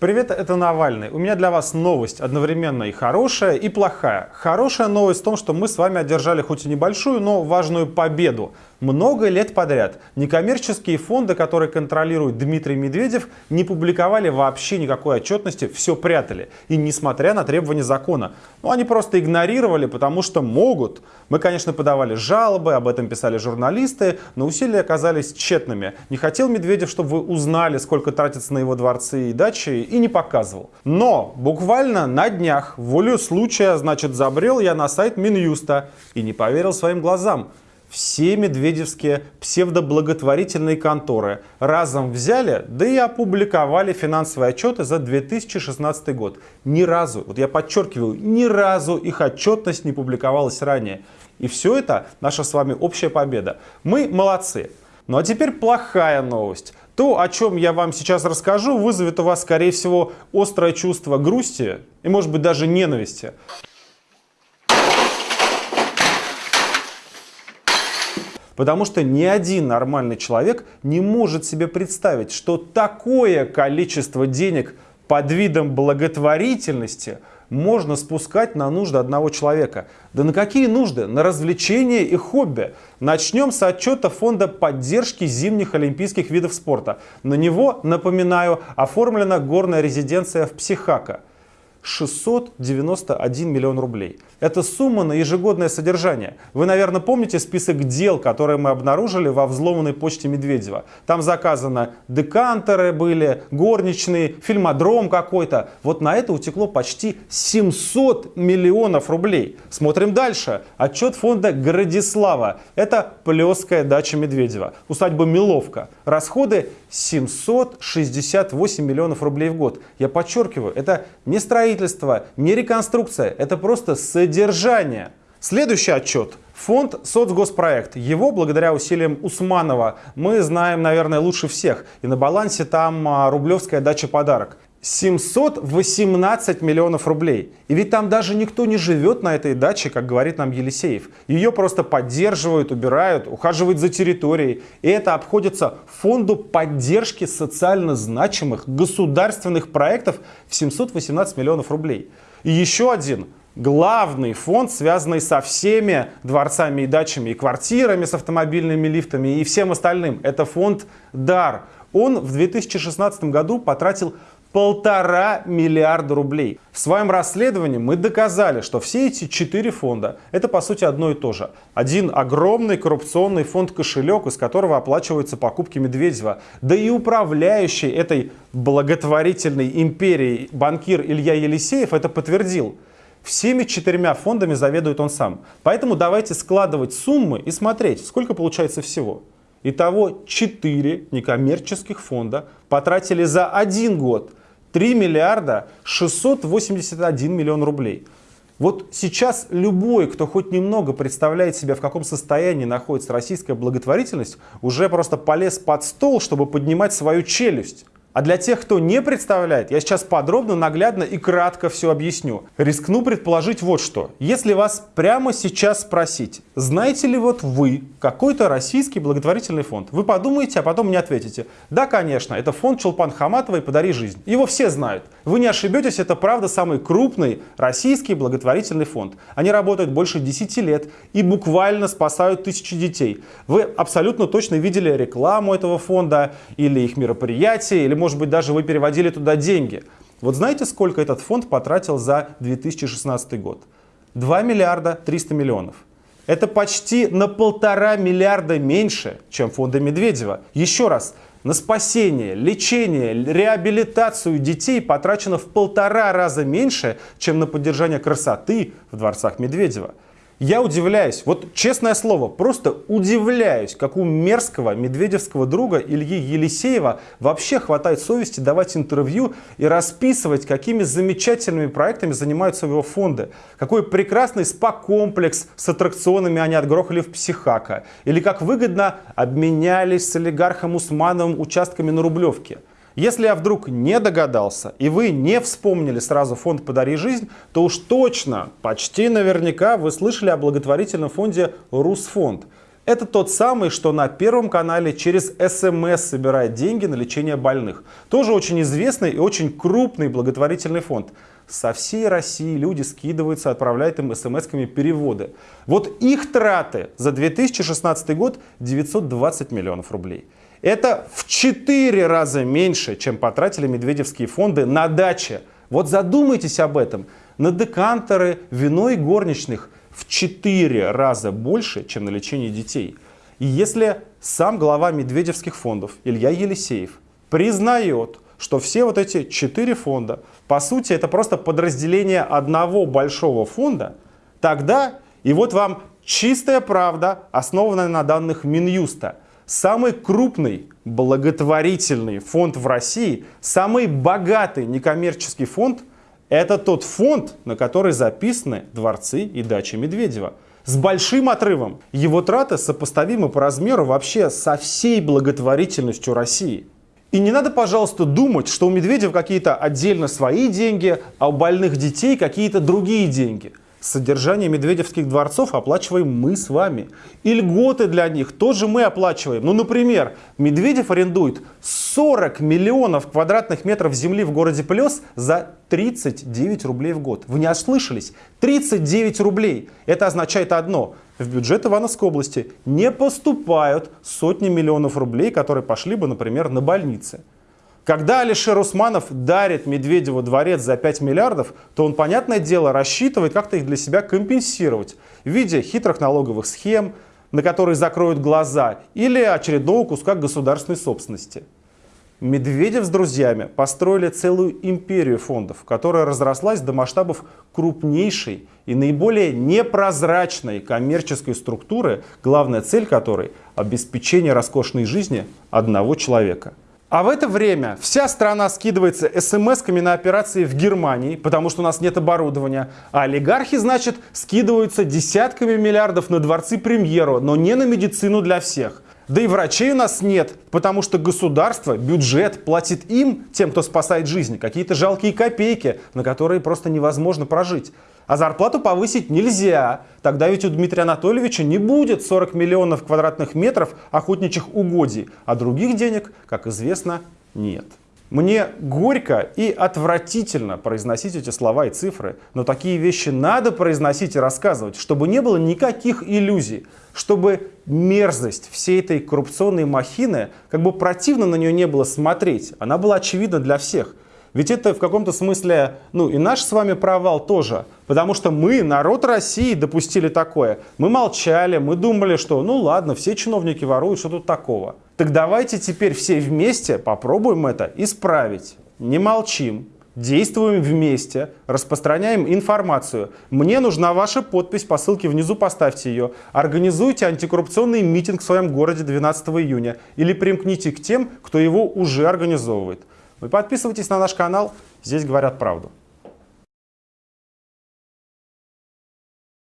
Привет, это Навальный. У меня для вас новость одновременно и хорошая, и плохая. Хорошая новость в том, что мы с вами одержали хоть и небольшую, но важную победу. Много лет подряд некоммерческие фонды, которые контролирует Дмитрий Медведев, не публиковали вообще никакой отчетности, все прятали. И несмотря на требования закона. Ну, они просто игнорировали, потому что могут. Мы, конечно, подавали жалобы, об этом писали журналисты, но усилия оказались тщетными. Не хотел Медведев, чтобы вы узнали, сколько тратится на его дворцы и дачи, и не показывал. Но буквально на днях, волю случая, значит, забрел я на сайт Минюста и не поверил своим глазам. Все медведевские псевдоблаготворительные конторы разом взяли, да и опубликовали финансовые отчеты за 2016 год. Ни разу, вот я подчеркиваю, ни разу их отчетность не публиковалась ранее. И все это наша с вами общая победа. Мы молодцы. Ну а теперь плохая новость. То, о чем я вам сейчас расскажу, вызовет у вас, скорее всего, острое чувство грусти и, может быть, даже ненависти. Потому что ни один нормальный человек не может себе представить, что такое количество денег под видом благотворительности можно спускать на нужды одного человека. Да на какие нужды? На развлечения и хобби. Начнем с отчета Фонда поддержки зимних олимпийских видов спорта. На него, напоминаю, оформлена горная резиденция в Психака. 691 миллион рублей. Это сумма на ежегодное содержание. Вы, наверное, помните список дел, которые мы обнаружили во взломанной почте Медведева. Там заказано декантеры были, горничные, фильмодром какой-то. Вот на это утекло почти 700 миллионов рублей. Смотрим дальше. Отчет фонда Градислава. Это Плеская дача Медведева. Усадьба Миловка. Расходы 768 миллионов рублей в год. Я подчеркиваю, это не строительство, не реконструкция, это просто содержание. Следующий отчет. Фонд соцгоспроект. Его, благодаря усилиям Усманова, мы знаем, наверное, лучше всех. И на балансе там а, рублевская дача подарок. 718 миллионов рублей. И ведь там даже никто не живет на этой даче, как говорит нам Елисеев. Ее просто поддерживают, убирают, ухаживают за территорией. И это обходится фонду поддержки социально значимых государственных проектов в 718 миллионов рублей. И еще один главный фонд, связанный со всеми дворцами и дачами, и квартирами с автомобильными лифтами и всем остальным. Это фонд «Дар». Он в 2016 году потратил полтора миллиарда рублей. В своем расследовании мы доказали, что все эти четыре фонда это по сути одно и то же. Один огромный коррупционный фонд-кошелек, из которого оплачиваются покупки Медведева. Да и управляющий этой благотворительной империей банкир Илья Елисеев это подтвердил. Всеми четырьмя фондами заведует он сам. Поэтому давайте складывать суммы и смотреть, сколько получается всего. Итого 4 некоммерческих фонда потратили за один год 3 миллиарда 681 миллион рублей. Вот сейчас любой, кто хоть немного представляет себе, в каком состоянии находится российская благотворительность, уже просто полез под стол, чтобы поднимать свою челюсть. А для тех, кто не представляет, я сейчас подробно, наглядно и кратко все объясню. Рискну предположить вот что. Если вас прямо сейчас спросить, знаете ли вот вы какой-то российский благотворительный фонд, вы подумаете, а потом мне ответите. Да, конечно, это фонд Чулпан Хаматовой «Подари жизнь». Его все знают. Вы не ошибетесь, это правда самый крупный российский благотворительный фонд. Они работают больше 10 лет и буквально спасают тысячи детей. Вы абсолютно точно видели рекламу этого фонда или их мероприятия, или может быть даже вы переводили туда деньги. Вот знаете, сколько этот фонд потратил за 2016 год? 2 миллиарда 300 миллионов. Это почти на полтора миллиарда меньше, чем фонда Медведева. Еще раз, на спасение, лечение, реабилитацию детей потрачено в полтора раза меньше, чем на поддержание красоты в дворцах Медведева. Я удивляюсь, вот честное слово, просто удивляюсь, как у мерзкого медведевского друга Ильи Елисеева вообще хватает совести давать интервью и расписывать, какими замечательными проектами занимаются его фонды. Какой прекрасный спа-комплекс с аттракционами они отгрохали в Психака. Или как выгодно обменялись с олигархом Усмановым участками на Рублевке. Если я вдруг не догадался, и вы не вспомнили сразу фонд «Подари жизнь», то уж точно, почти наверняка вы слышали о благотворительном фонде «Русфонд». Это тот самый, что на Первом канале через СМС собирает деньги на лечение больных. Тоже очень известный и очень крупный благотворительный фонд. Со всей России люди скидываются, отправляют им смс-ками переводы. Вот их траты за 2016 год 920 миллионов рублей. Это в 4 раза меньше, чем потратили медведевские фонды на даче. Вот задумайтесь об этом. На декантеры, вино и горничных в 4 раза больше, чем на лечение детей. И если сам глава медведевских фондов Илья Елисеев признает, что все вот эти четыре фонда, по сути, это просто подразделение одного большого фонда, тогда, и вот вам чистая правда, основанная на данных Минюста, самый крупный благотворительный фонд в России, самый богатый некоммерческий фонд, это тот фонд, на который записаны дворцы и дачи Медведева. С большим отрывом. Его траты сопоставимы по размеру вообще со всей благотворительностью России. И не надо, пожалуйста, думать, что у Медведева какие-то отдельно свои деньги, а у больных детей какие-то другие деньги. Содержание медведевских дворцов оплачиваем мы с вами. И льготы для них тоже мы оплачиваем. Ну, например, Медведев арендует 40 миллионов квадратных метров земли в городе Плес за 39 рублей в год. Вы не ослышались? 39 рублей. Это означает одно. В бюджет Ивановской области не поступают сотни миллионов рублей, которые пошли бы, например, на больницы. Когда Алишер Усманов дарит Медведеву дворец за 5 миллиардов, то он, понятное дело, рассчитывает как-то их для себя компенсировать в виде хитрых налоговых схем, на которые закроют глаза, или очередного куска государственной собственности. Медведев с друзьями построили целую империю фондов, которая разрослась до масштабов крупнейшей и наиболее непрозрачной коммерческой структуры, главная цель которой – обеспечение роскошной жизни одного человека – а в это время вся страна скидывается смс-ками на операции в Германии, потому что у нас нет оборудования. А олигархи, значит, скидываются десятками миллиардов на дворцы премьеру, но не на медицину для всех. Да и врачей у нас нет, потому что государство, бюджет платит им, тем, кто спасает жизни, какие-то жалкие копейки, на которые просто невозможно прожить. А зарплату повысить нельзя. Тогда ведь у Дмитрия Анатольевича не будет 40 миллионов квадратных метров охотничьих угодий, а других денег, как известно, нет. Мне горько и отвратительно произносить эти слова и цифры, но такие вещи надо произносить и рассказывать, чтобы не было никаких иллюзий, чтобы мерзость всей этой коррупционной махины, как бы противно на нее не было смотреть, она была очевидна для всех. Ведь это в каком-то смысле, ну и наш с вами провал тоже. Потому что мы, народ России, допустили такое. Мы молчали, мы думали, что ну ладно, все чиновники воруют, что тут такого. Так давайте теперь все вместе попробуем это исправить. Не молчим, действуем вместе, распространяем информацию. Мне нужна ваша подпись по ссылке внизу, поставьте ее. Организуйте антикоррупционный митинг в своем городе 12 июня или примкните к тем, кто его уже организовывает. Вы подписывайтесь на наш канал, здесь говорят правду.